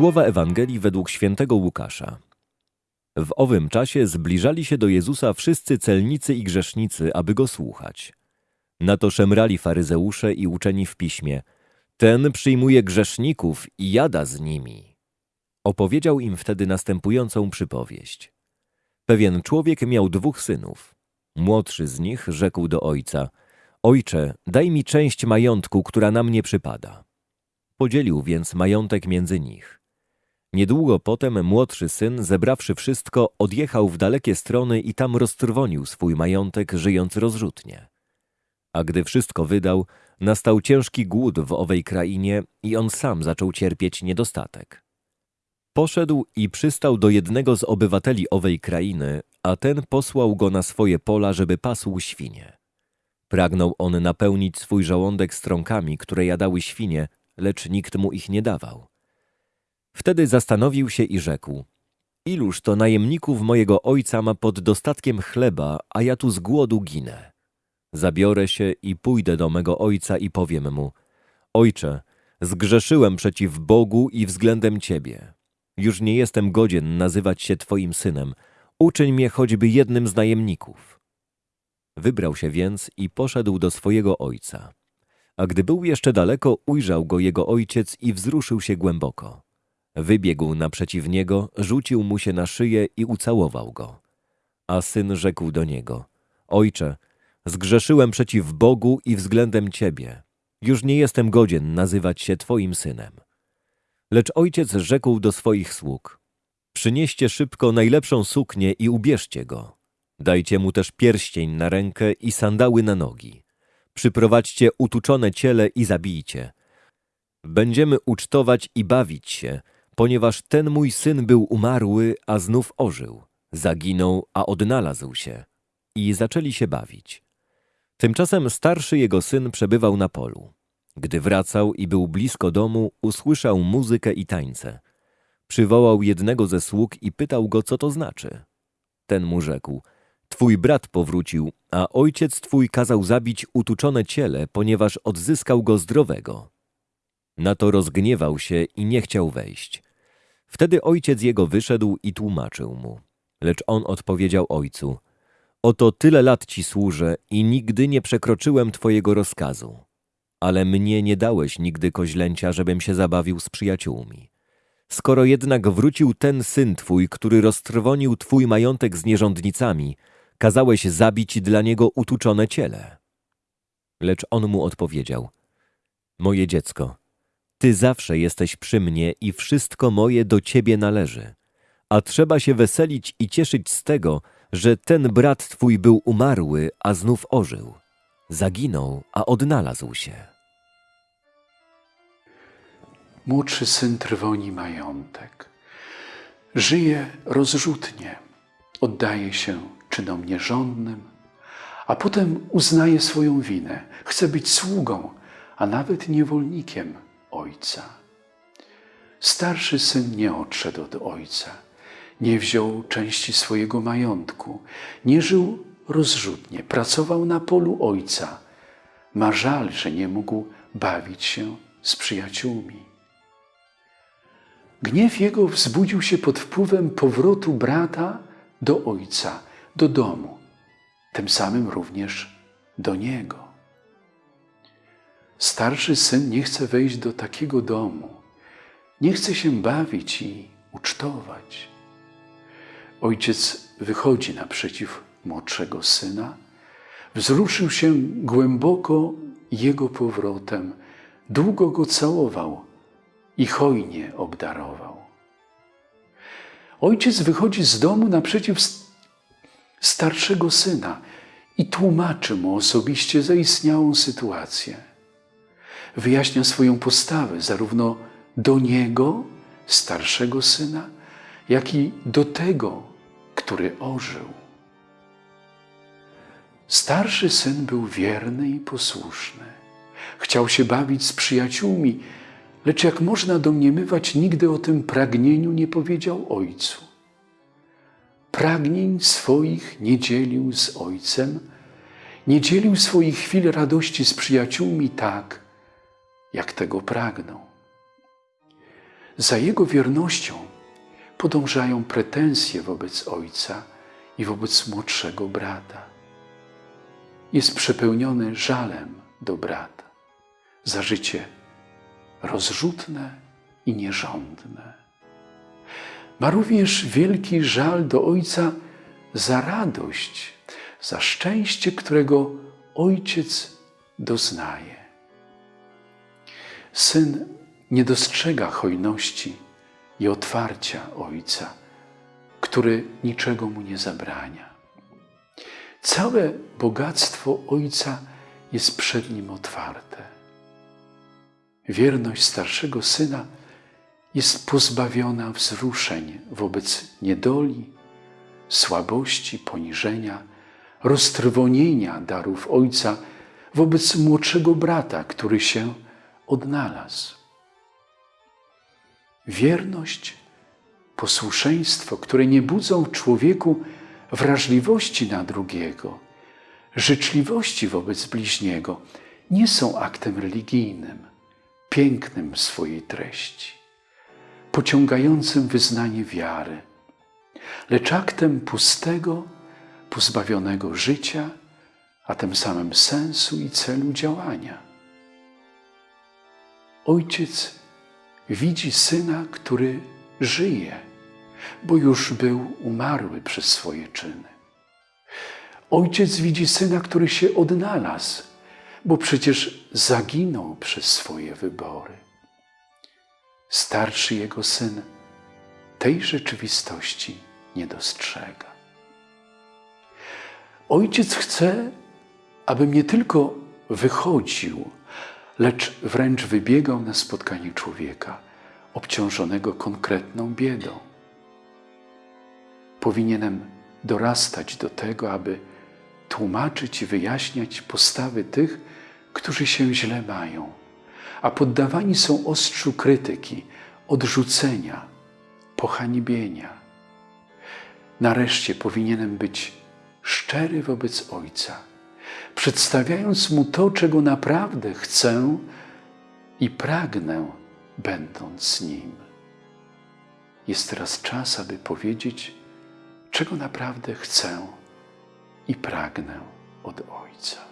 Słowa Ewangelii według świętego Łukasza. W owym czasie zbliżali się do Jezusa wszyscy celnicy i grzesznicy, aby go słuchać. Na to szemrali faryzeusze i uczeni w piśmie. Ten przyjmuje grzeszników i jada z nimi. Opowiedział im wtedy następującą przypowieść. Pewien człowiek miał dwóch synów. Młodszy z nich rzekł do ojca: Ojcze, daj mi część majątku, która na mnie przypada. Podzielił więc majątek między nich. Niedługo potem młodszy syn, zebrawszy wszystko, odjechał w dalekie strony i tam roztrwonił swój majątek, żyjąc rozrzutnie. A gdy wszystko wydał, nastał ciężki głód w owej krainie i on sam zaczął cierpieć niedostatek. Poszedł i przystał do jednego z obywateli owej krainy, a ten posłał go na swoje pola, żeby pasł świnie. Pragnął on napełnić swój żołądek strąkami, które jadały świnie, lecz nikt mu ich nie dawał. Wtedy zastanowił się i rzekł: Iluż to najemników mojego ojca ma pod dostatkiem chleba, a ja tu z głodu ginę. Zabiorę się i pójdę do mego ojca i powiem mu: Ojcze, zgrzeszyłem przeciw Bogu i względem ciebie. Już nie jestem godzien nazywać się twoim synem. Uczyń mnie choćby jednym z najemników. Wybrał się więc i poszedł do swojego ojca. A gdy był jeszcze daleko, ujrzał go jego ojciec i wzruszył się głęboko. Wybiegł naprzeciw niego, rzucił mu się na szyję i ucałował go. A syn rzekł do niego: Ojcze, zgrzeszyłem przeciw Bogu i względem ciebie. Już nie jestem godzien nazywać się twoim synem. Lecz ojciec rzekł do swoich sług: Przynieście szybko najlepszą suknię i ubierzcie go. Dajcie mu też pierścień na rękę i sandały na nogi. Przyprowadźcie utuczone ciele i zabijcie. Będziemy ucztować i bawić się, ponieważ ten mój syn był umarły, a znów ożył. Zaginął, a odnalazł się. I zaczęli się bawić. Tymczasem starszy jego syn przebywał na polu. Gdy wracał i był blisko domu, usłyszał muzykę i tańce. Przywołał jednego ze sług i pytał go, co to znaczy. Ten mu rzekł: Twój brat powrócił, a ojciec twój kazał zabić utuczone ciele, ponieważ odzyskał go zdrowego. Na to rozgniewał się i nie chciał wejść. Wtedy ojciec jego wyszedł i tłumaczył mu. Lecz on odpowiedział ojcu: Oto tyle lat ci służę i nigdy nie przekroczyłem twojego rozkazu. Ale mnie nie dałeś nigdy koźlęcia, żebym się zabawił z przyjaciółmi. Skoro jednak wrócił ten syn twój, który roztrwonił twój majątek z nierządnicami, kazałeś zabić dla niego utuczone ciele. Lecz on mu odpowiedział: Moje dziecko, ty zawsze jesteś przy mnie i wszystko moje do ciebie należy. A trzeba się weselić i cieszyć z tego, że ten brat twój był umarły, a znów ożył. Zaginął, a odnalazł się. Młodszy syn trwoni majątek. Żyje rozrzutnie, oddaje się czynom nierządnym, a potem uznaje swoją winę. Chce być sługą, a nawet niewolnikiem ojca. Starszy syn nie odszedł od ojca, nie wziął części swojego majątku, nie żył rozrzutnie, pracował na polu ojca. Ma żal, że nie mógł bawić się z przyjaciółmi. Gniew jego wzbudził się pod wpływem powrotu brata do ojca, do domu, tym samym również do niego. Starszy syn nie chce wejść do takiego domu, nie chce się bawić i ucztować. Ojciec wychodzi naprzeciw młodszego syna, wzruszył się głęboko jego powrotem, długo go całował i hojnie obdarował. Ojciec wychodzi z domu naprzeciw starszego syna i tłumaczy mu osobiście zaistniałą sytuację. Wyjaśnia swoją postawę zarówno do niego, starszego syna, jak i do tego, który ożył. Starszy syn był wierny i posłuszny. Chciał się bawić z przyjaciółmi, lecz jak można domniemywać, nigdy o tym pragnieniu nie powiedział ojcu. Pragnień swoich nie dzielił z ojcem, nie dzielił swoich chwil radości z przyjaciółmi tak, jak tego pragnął. za jego wiernością podążają pretensje wobec ojca i wobec młodszego brata. Jest przepełniony żalem do brata za życie rozrzutne i nierządne. Ma również wielki żal do ojca za radość, za szczęście, którego ojciec doznaje. Syn nie dostrzega hojności i otwarcia ojca, który niczego mu nie zabrania. Całe bogactwo ojca jest przed nim otwarte. Wierność starszego syna jest pozbawiona wzruszeń wobec niedoli, słabości, poniżenia, roztrwonienia darów ojca wobec młodszego brata, który się odnalazł. Wierność, posłuszeństwo, które nie budzą w człowieku wrażliwości na drugiego, życzliwości wobec bliźniego, nie są aktem religijnym, pięknym w swojej treści, pociągającym wyznanie wiary, lecz aktem pustego, pozbawionego życia, a tym samym sensu i celu działania. Ojciec widzi syna, który żyje, bo już był umarły przez swoje czyny. Ojciec widzi syna, który się odnalazł, bo przecież zaginął przez swoje wybory. Starszy jego syn tej rzeczywistości nie dostrzega. Ojciec chce, abym nie tylko wychodził, lecz wręcz wybiegał na spotkanie człowieka obciążonego konkretną biedą. Powinienem dorastać do tego, aby tłumaczyć i wyjaśniać postawy tych, którzy się źle mają, a poddawani są ostrzu krytyki, odrzucenia, pohańbienia. Nareszcie powinienem być szczery wobec Ojca, przedstawiając Mu to, czego naprawdę chcę i pragnę, będąc z Nim. Jest teraz czas, aby powiedzieć, czego naprawdę chcę i pragnę od Ojca.